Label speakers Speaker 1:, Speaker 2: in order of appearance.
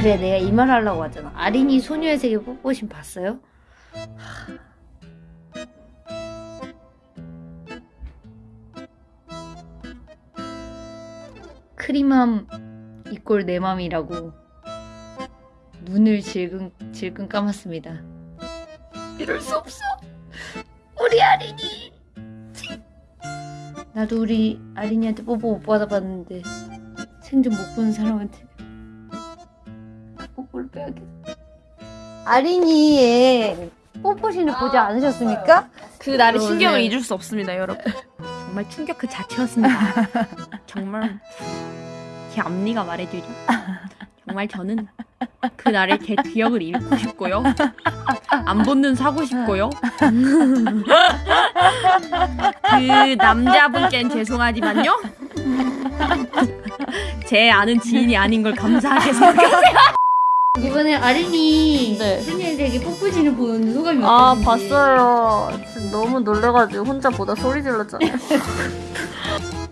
Speaker 1: 그래 내가 이 말 하려고 하잖아. 아린이 소녀의 세계 뽀뽀신 봤어요? 크림함 이꼴 내 맘이라고 눈을 질끈 질끈 감았습니다. 이럴 수 없어. 우리 아린이. 나도 우리 아린이한테 뽀뽀 못 받아봤는데 생전 못 본 사람한테 빼야겠다. 아린이의 뽀뽀신을 보지 않으셨습니까?
Speaker 2: 그 날의
Speaker 1: 어,
Speaker 2: 신경을
Speaker 1: 네.
Speaker 2: 잊을 수 없습니다, 여러분. 정말 충격 그 자체였습니다. 정말 제 앞니가 말해주리. 정말 저는 그 날의 제 기억을 잃고 싶고요. 안 본눈 사고 싶고요. 그 남자분께는 죄송하지만요. 제 아는 지인이 아닌 걸 감사하게 생각해요.
Speaker 1: 이번에 아린이
Speaker 2: 네.
Speaker 1: 세계 뽀뽀신을 보는 소감이
Speaker 2: 아
Speaker 1: 어떠신지
Speaker 2: 봤어요. 진짜 너무 놀래가지고 혼자 보다 소리 질렀잖아요.